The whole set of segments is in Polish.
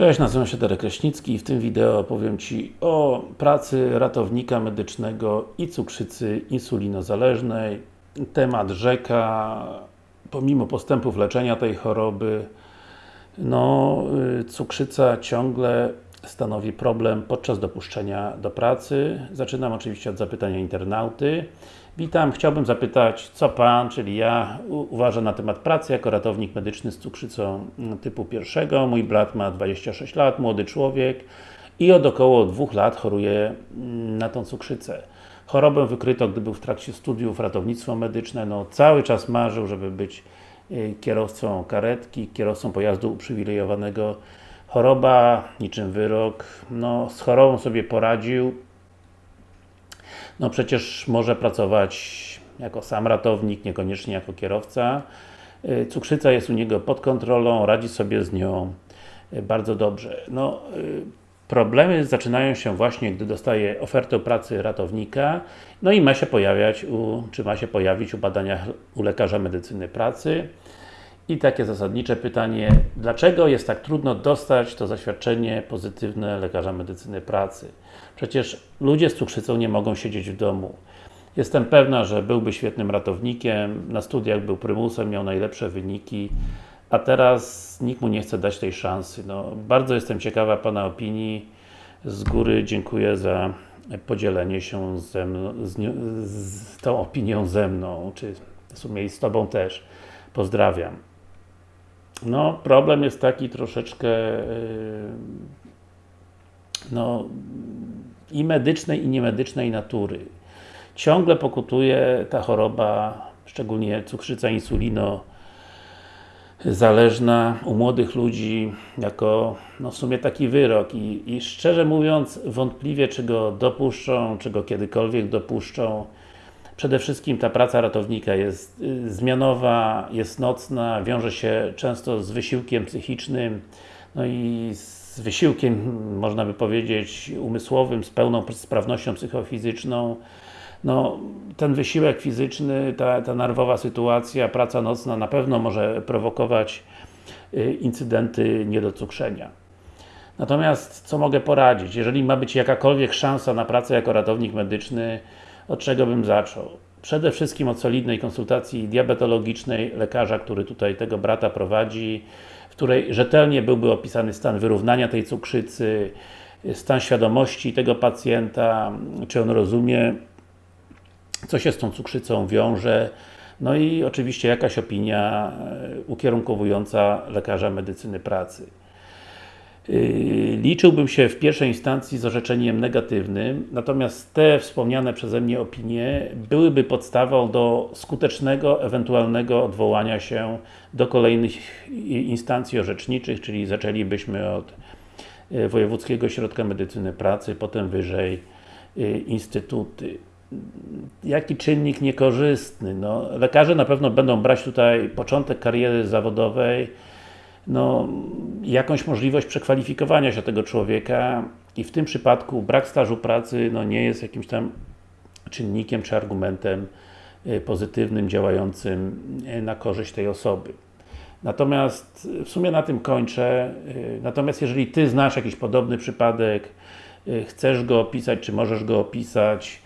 Cześć, nazywam się Darek Kraśnicki i w tym wideo opowiem Ci o pracy ratownika medycznego i cukrzycy insulinozależnej. Temat rzeka, pomimo postępów leczenia tej choroby, no, y, cukrzyca ciągle stanowi problem podczas dopuszczenia do pracy. Zaczynam oczywiście od zapytania internauty. Witam, chciałbym zapytać, co Pan, czyli ja, uważa na temat pracy jako ratownik medyczny z cukrzycą typu pierwszego. Mój brat ma 26 lat, młody człowiek i od około dwóch lat choruje mm, na tą cukrzycę. Chorobę wykryto, gdy był w trakcie studiów ratownictwo medyczne, no cały czas marzył, żeby być y, kierowcą karetki, kierowcą pojazdu uprzywilejowanego. Choroba, niczym wyrok, no z chorobą sobie poradził, no przecież może pracować jako sam ratownik, niekoniecznie jako kierowca. Y, cukrzyca jest u niego pod kontrolą, radzi sobie z nią y, bardzo dobrze. No, y, problemy zaczynają się właśnie, gdy dostaje ofertę pracy ratownika, no i ma się pojawiać, u, czy ma się pojawić u badaniach u lekarza medycyny pracy. I takie zasadnicze pytanie, dlaczego jest tak trudno dostać to zaświadczenie pozytywne lekarza medycyny pracy? Przecież ludzie z cukrzycą nie mogą siedzieć w domu. Jestem pewna, że byłby świetnym ratownikiem, na studiach był prymusem, miał najlepsze wyniki, a teraz nikt mu nie chce dać tej szansy. No, bardzo jestem ciekawa Pana opinii. Z góry dziękuję za podzielenie się ze mną, z, z tą opinią ze mną, czy w sumie i z Tobą też. Pozdrawiam. No, problem jest taki troszeczkę yy, no, i medycznej, i niemedycznej natury. Ciągle pokutuje ta choroba, szczególnie cukrzyca insulino zależna u młodych ludzi jako no w sumie taki wyrok I, i szczerze mówiąc wątpliwie czy go dopuszczą, czy go kiedykolwiek dopuszczą Przede wszystkim ta praca ratownika jest y, zmianowa, jest nocna, wiąże się często z wysiłkiem psychicznym, no i z wysiłkiem, można by powiedzieć, umysłowym, z pełną sprawnością psychofizyczną. No, ten wysiłek fizyczny, ta, ta nerwowa sytuacja, praca nocna na pewno może prowokować y, incydenty niedocukrzenia. Natomiast, co mogę poradzić? Jeżeli ma być jakakolwiek szansa na pracę jako ratownik medyczny, od czego bym zaczął? Przede wszystkim od solidnej konsultacji diabetologicznej lekarza, który tutaj tego brata prowadzi, w której rzetelnie byłby opisany stan wyrównania tej cukrzycy, stan świadomości tego pacjenta, czy on rozumie, co się z tą cukrzycą wiąże, no i oczywiście jakaś opinia e, ukierunkowująca lekarza medycyny pracy. Yy, liczyłbym się w pierwszej instancji z orzeczeniem negatywnym, natomiast te wspomniane przeze mnie opinie byłyby podstawą do skutecznego, ewentualnego odwołania się do kolejnych instancji orzeczniczych, czyli zaczęlibyśmy od yy, Wojewódzkiego Ośrodka Medycyny Pracy, potem wyżej yy, instytuty. Jaki czynnik niekorzystny? No, lekarze na pewno będą brać tutaj początek kariery zawodowej no, jakąś możliwość przekwalifikowania się tego człowieka i w tym przypadku brak stażu pracy no, nie jest jakimś tam czynnikiem czy argumentem y, pozytywnym, działającym y, na korzyść tej osoby. Natomiast w sumie na tym kończę. Y, natomiast jeżeli Ty znasz jakiś podobny przypadek, chcesz go opisać, czy możesz go opisać,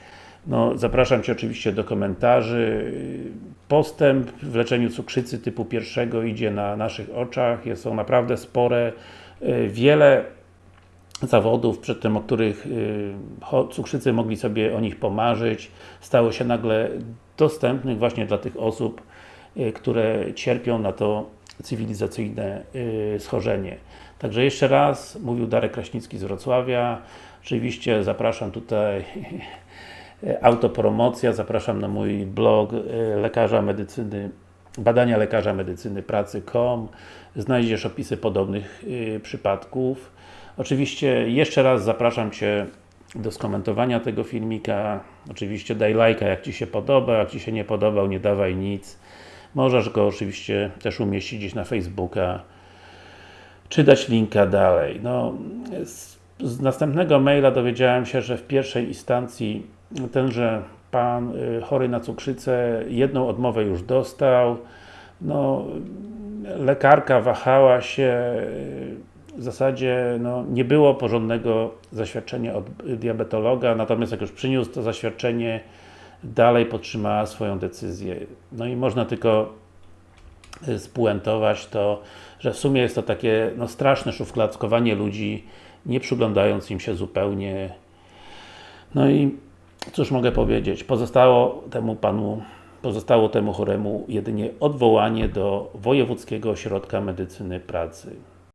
no, zapraszam Cię oczywiście do komentarzy. Postęp w leczeniu cukrzycy typu pierwszego idzie na naszych oczach, są naprawdę spore. Y, wiele zawodów, przedtem o których y, cukrzycy mogli sobie o nich pomarzyć, stało się nagle dostępnych właśnie dla tych osób, y, które cierpią na to cywilizacyjne schorzenie. Także jeszcze raz, mówił Darek Kraśnicki z Wrocławia. Oczywiście zapraszam tutaj autopromocja, zapraszam na mój blog e, lekarza medycyny badania lekarza medycyny pracy.com znajdziesz opisy podobnych e, przypadków. Oczywiście jeszcze raz zapraszam Cię do skomentowania tego filmika. Oczywiście daj lajka jak Ci się podoba, jak Ci się nie podobał, nie dawaj nic. Możesz go oczywiście też umieścić gdzieś na Facebooka, czy dać linka dalej. No, z, z następnego maila dowiedziałem się, że w pierwszej instancji tenże pan y, chory na cukrzycę jedną odmowę już dostał. No, lekarka wahała się, w zasadzie no, nie było porządnego zaświadczenia od diabetologa, natomiast jak już przyniósł to zaświadczenie, dalej podtrzymała swoją decyzję. No i można tylko y, spuentować to, że w sumie jest to takie no, straszne szufladzkowanie ludzi, nie przyglądając im się zupełnie. No i cóż mogę powiedzieć, pozostało temu Panu, pozostało temu choremu jedynie odwołanie do Wojewódzkiego Ośrodka Medycyny Pracy.